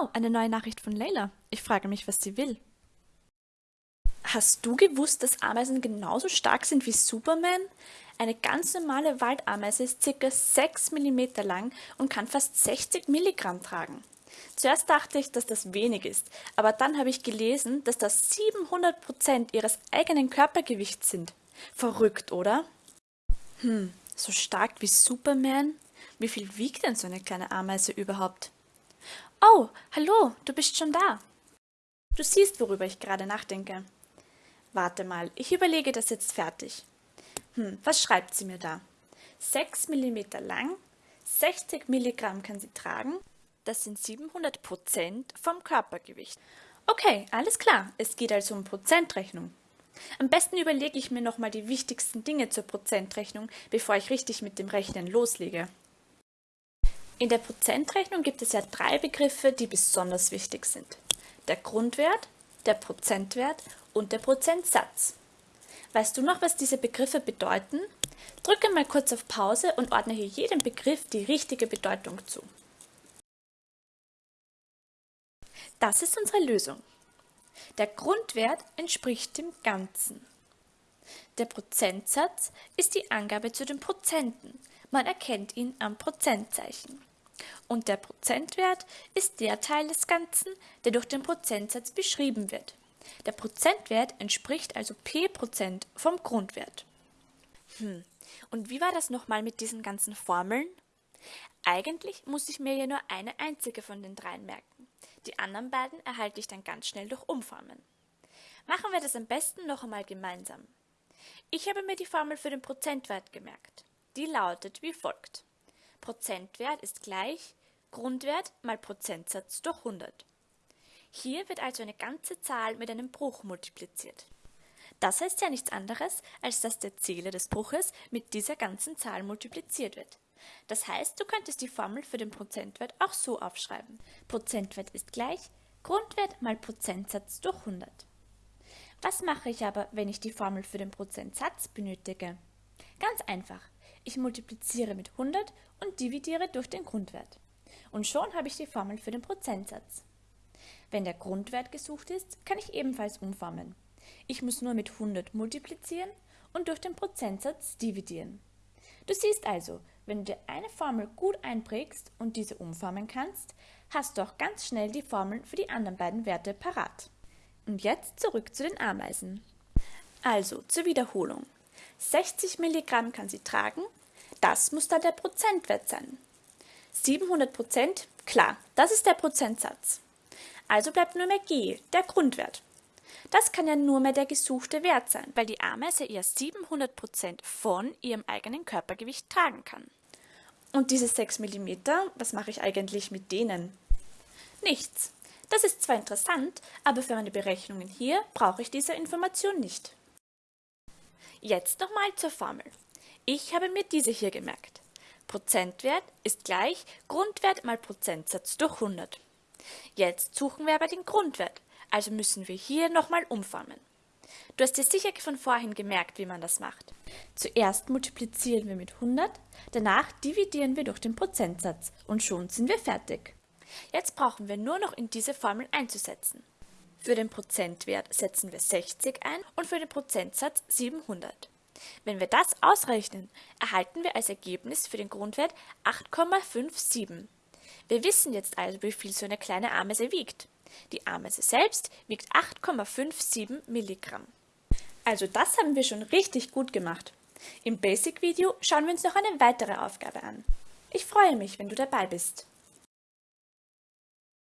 Oh, eine neue Nachricht von Leila. Ich frage mich, was sie will. Hast du gewusst, dass Ameisen genauso stark sind wie Superman? Eine ganz normale Waldameise ist ca. 6 mm lang und kann fast 60 Milligramm tragen. Zuerst dachte ich, dass das wenig ist, aber dann habe ich gelesen, dass das 700 Prozent ihres eigenen Körpergewichts sind. Verrückt, oder? Hm, so stark wie Superman? Wie viel wiegt denn so eine kleine Ameise überhaupt? Oh, hallo, du bist schon da. Du siehst, worüber ich gerade nachdenke. Warte mal, ich überlege das jetzt fertig. Hm, was schreibt sie mir da? 6 mm lang, 60 Milligramm kann sie tragen, das sind 700 Prozent vom Körpergewicht. Okay, alles klar, es geht also um Prozentrechnung. Am besten überlege ich mir nochmal die wichtigsten Dinge zur Prozentrechnung, bevor ich richtig mit dem Rechnen loslege. In der Prozentrechnung gibt es ja drei Begriffe, die besonders wichtig sind. Der Grundwert, der Prozentwert und der Prozentsatz. Weißt du noch, was diese Begriffe bedeuten? Drücke mal kurz auf Pause und ordne hier jedem Begriff die richtige Bedeutung zu. Das ist unsere Lösung. Der Grundwert entspricht dem Ganzen. Der Prozentsatz ist die Angabe zu den Prozenten, man erkennt ihn am Prozentzeichen. Und der Prozentwert ist der Teil des Ganzen, der durch den Prozentsatz beschrieben wird. Der Prozentwert entspricht also p Prozent vom Grundwert. Hm, und wie war das nochmal mit diesen ganzen Formeln? Eigentlich muss ich mir ja nur eine einzige von den dreien merken. Die anderen beiden erhalte ich dann ganz schnell durch Umformen. Machen wir das am besten noch einmal gemeinsam. Ich habe mir die Formel für den Prozentwert gemerkt. Die lautet wie folgt. Prozentwert ist gleich Grundwert mal Prozentsatz durch 100. Hier wird also eine ganze Zahl mit einem Bruch multipliziert. Das heißt ja nichts anderes, als dass der Zähler des Bruches mit dieser ganzen Zahl multipliziert wird. Das heißt, du könntest die Formel für den Prozentwert auch so aufschreiben. Prozentwert ist gleich Grundwert mal Prozentsatz durch 100. Was mache ich aber, wenn ich die Formel für den Prozentsatz benötige? Ganz einfach. Ich multipliziere mit 100 und dividiere durch den Grundwert. Und schon habe ich die Formel für den Prozentsatz. Wenn der Grundwert gesucht ist, kann ich ebenfalls umformen. Ich muss nur mit 100 multiplizieren und durch den Prozentsatz dividieren. Du siehst also, wenn du dir eine Formel gut einprägst und diese umformen kannst, hast du auch ganz schnell die Formeln für die anderen beiden Werte parat. Und jetzt zurück zu den Ameisen. Also zur Wiederholung. 60 Milligramm kann sie tragen, das muss dann der Prozentwert sein. 700 Prozent, klar, das ist der Prozentsatz. Also bleibt nur mehr G, der Grundwert. Das kann ja nur mehr der gesuchte Wert sein, weil die Ameise eher 700 Prozent von ihrem eigenen Körpergewicht tragen kann. Und diese 6 mm, was mache ich eigentlich mit denen? Nichts. Das ist zwar interessant, aber für meine Berechnungen hier brauche ich diese Information nicht. Jetzt nochmal zur Formel. Ich habe mir diese hier gemerkt. Prozentwert ist gleich Grundwert mal Prozentsatz durch 100. Jetzt suchen wir aber den Grundwert, also müssen wir hier nochmal umformen. Du hast dir sicher von vorhin gemerkt, wie man das macht. Zuerst multiplizieren wir mit 100, danach dividieren wir durch den Prozentsatz und schon sind wir fertig. Jetzt brauchen wir nur noch in diese Formel einzusetzen. Für den Prozentwert setzen wir 60 ein und für den Prozentsatz 700. Wenn wir das ausrechnen, erhalten wir als Ergebnis für den Grundwert 8,57. Wir wissen jetzt also, wie viel so eine kleine Ameise wiegt. Die Ameise selbst wiegt 8,57 Milligramm. Also das haben wir schon richtig gut gemacht. Im Basic-Video schauen wir uns noch eine weitere Aufgabe an. Ich freue mich, wenn du dabei bist.